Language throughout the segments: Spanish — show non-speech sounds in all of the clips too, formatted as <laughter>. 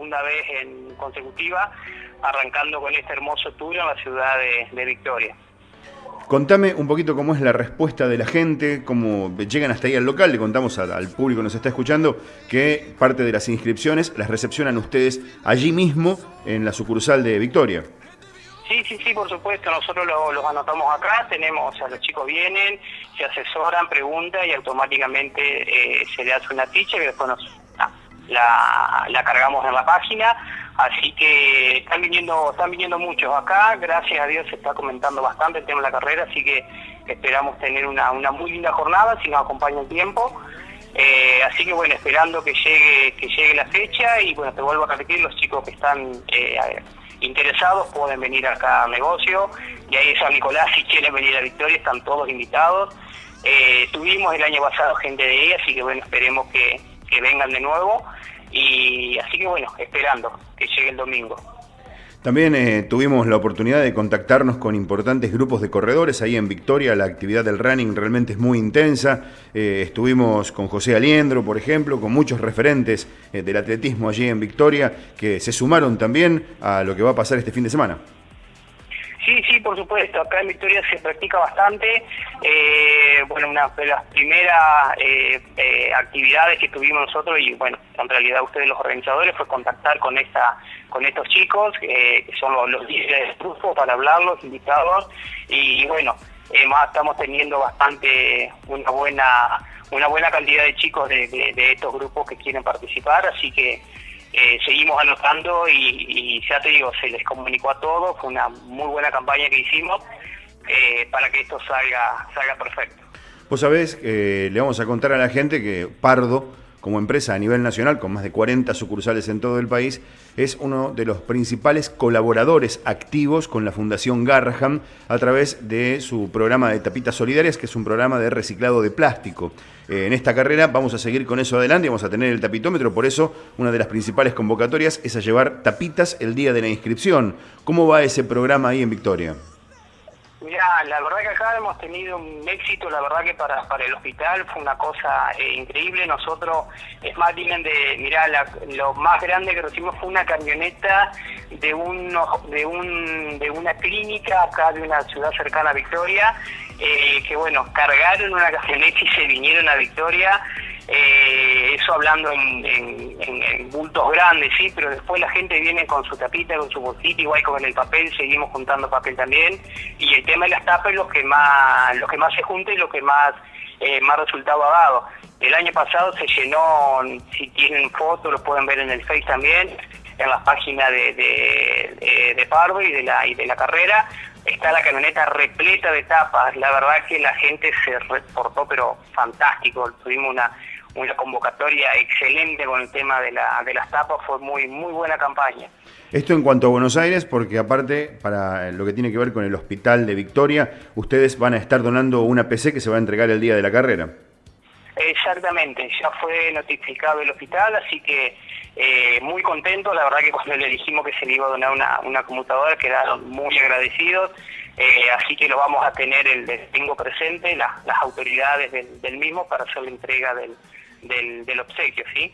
segunda vez en consecutiva, arrancando con este hermoso tour en la ciudad de, Victoria. Contame un poquito cómo es la respuesta de la gente, cómo llegan hasta ahí al local. Le contamos al público que nos está escuchando que parte de las inscripciones las recepcionan ustedes allí mismo en la sucursal de Victoria. Sí, sí, sí, por supuesto. Nosotros los anotamos acá, tenemos, o sea, los chicos vienen, se asesoran, preguntan y automáticamente eh, se le hace una ficha y después nos, la, la cargamos en la página. Así que están viniendo, están viniendo muchos acá. Gracias a Dios se está comentando bastante el tema de la carrera, así que esperamos tener una, una muy linda jornada si nos acompaña el tiempo. Eh, así que bueno, esperando que llegue, que llegue la fecha y bueno, te vuelvo a repetir, los chicos que están eh, interesados pueden venir acá al negocio, y ahí San Nicolás si quieren venir a Victoria están todos invitados. Eh, tuvimos el año pasado gente de ahí, así que bueno, esperemos que, que vengan de nuevo y así que bueno, esperando que llegue el domingo. También eh, tuvimos la oportunidad de contactarnos con importantes grupos de corredores ahí en Victoria. La actividad del running realmente es muy intensa. Eh, estuvimos con José Aliendro, por ejemplo, con muchos referentes eh, del atletismo allí en Victoria que se sumaron también a lo que va a pasar este fin de semana. Sí, sí, por supuesto. Acá en Victoria se practica bastante. Eh, bueno, una de las primeras eh, eh, actividades que tuvimos nosotros y bueno, en realidad ustedes los organizadores fue contactar con esta, con estos chicos que son los, líderes del grupo para hablarlos, invitados y, bueno, más estamos teniendo bastante una buena una buena cantidad de chicos de estos grupos que quieren participar, así que eh, seguimos anotando y, ya te digo, se les comunicó a todos, fue una muy buena campaña que hicimos eh, para que esto salga, salga perfecto. Vos sabés, eh, le vamos a contar a la gente que Pardo como empresa a nivel nacional, con más de 40 sucursales en todo el país, es uno de los principales colaboradores activos con la Fundación Garraham a través de su programa de tapitas solidarias, que es un programa de reciclado de plástico. Eh, en esta carrera vamos a seguir con eso adelante, vamos a tener el tapitómetro, por eso una de las principales convocatorias es a llevar tapitas el día de la inscripción. ¿Cómo va ese programa ahí en Victoria? Mira, la verdad que acá hemos tenido un éxito, la verdad que para, para el hospital fue una cosa eh, increíble. Nosotros, es más, bien de, mira, lo más grande que recibimos fue una camioneta de, uno, de, un, de una clínica acá de una ciudad cercana a Victoria, eh, que bueno, cargaron una camioneta y se vinieron a Victoria eh, eso hablando en, bultos grandes, sí, pero después la gente viene con su tapita, con su bolsita, igual con el papel, seguimos juntando papel también, y el tema de las tapas es lo que más, lo que más se junta y lo que más, eh, más resultado ha dado. El año pasado se llenó, si tienen fotos, lo pueden ver en el Face también, en las páginas de, de, de, Pardo y de la, y de la carrera, está la camioneta repleta de tapas. La verdad que la gente se reportó, pero fantástico. Tuvimos una, una convocatoria excelente con el tema de, la, de las tapas, fue muy, muy buena campaña. Esto en cuanto a Buenos Aires, porque aparte, para lo que tiene que ver con el hospital de Victoria, ustedes van a estar donando una PC que se va a entregar el día de la carrera. Exactamente, ya fue notificado el hospital, así que eh, muy contento, la verdad que cuando le dijimos que se le iba a donar una, una computadora quedaron muy agradecidos, eh, así que lo vamos a tener el tengo presente, las autoridades del, del mismo para hacer la entrega del, del, obsequio, ¿sí?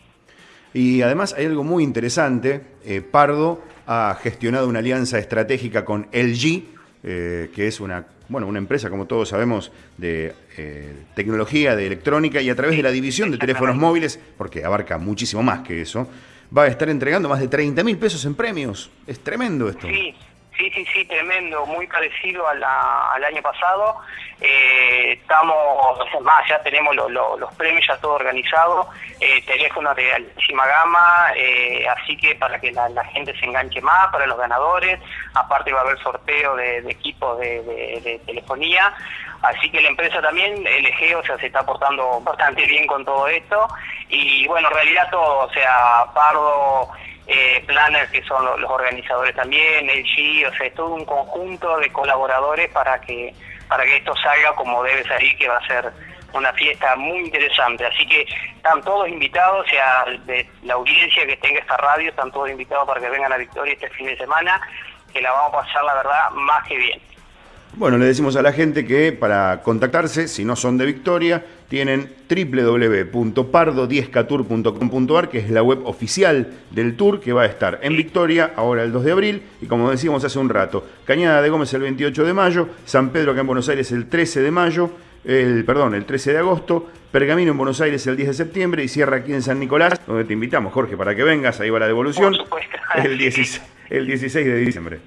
Y además hay algo muy interesante, eh, Pardo ha gestionado una alianza estratégica con LG, eh, que es una, bueno, una empresa, como todos sabemos, de eh, tecnología, de electrónica, y a través de la división de teléfonos móviles, porque abarca muchísimo más que eso, va a estar entregando más de 30 mil pesos en premios. Es tremendo esto. Sí, Sí, sí, sí, tremendo, muy parecido al año pasado. Eh, estamos, más, ya tenemos los premios ya todo organizado, eh, teléfonos de altísima gama, eh, así que para que la, gente se enganche más, para los ganadores, aparte va a haber sorteo de, equipos de, telefonía, así que la empresa también, LG, o sea, se está portando bastante bien con todo esto, y bueno, en realidad todo, o sea, Pardo eh, planners que son los, organizadores también, el G, o sea, es todo un conjunto de colaboradores para que para que esto salga como debe salir, que va a ser una fiesta muy interesante. Así que están todos invitados, o sea, de la audiencia que tenga esta radio, están todos invitados para que vengan a Victoria este fin de semana, que la vamos a pasar, la verdad, más que bien. Bueno, le decimos a la gente que para contactarse, si no son de Victoria, tienen www.pardo10catur.com.ar, que es la web oficial del tour que va a estar en Victoria ahora el 2 de abril y como decíamos hace un rato, Cañada de Gómez el 28 de mayo, San Pedro acá en Buenos Aires el 13 de mayo, el, perdón, el 13 de agosto, Pergamino en Buenos Aires el 10 de septiembre y cierra aquí en San Nicolás, donde te invitamos, Jorge, para que vengas, ahí va la devolución, el 16, el 16 de diciembre.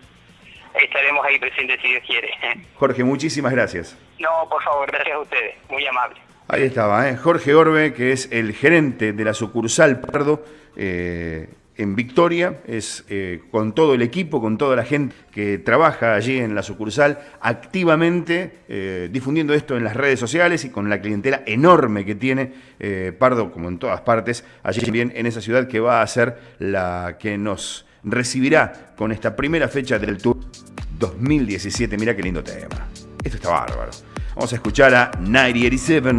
Estaremos ahí presentes si Dios quiere. <laughs> Jorge, muchísimas gracias. No, por favor, gracias a ustedes, muy amable. Ahí estaba, ¿eh? Jorge Orbe, que es el gerente de la sucursal Pardo eh, en Victoria, es eh, con todo el equipo, con toda la gente que trabaja allí en la sucursal, activamente eh, difundiendo esto en las redes sociales y con la clientela enorme que tiene Pardo, como en todas partes, allí también en esa ciudad que va a ser la que nos recibirá con esta primera fecha del Tour 2017. Mira qué lindo tema. Esto está bárbaro. Vamos a escuchar a 9087.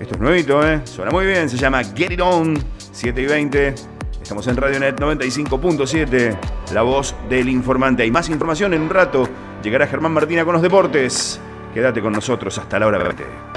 Esto es nuevito, ¿eh? Suena muy bien, se llama Get It On, 7 y 20. Estamos en Radionet 95.7, la voz del informante. Hay más información en un rato. Llegará Germán Martina con los deportes. Quédate con nosotros hasta la hora 20.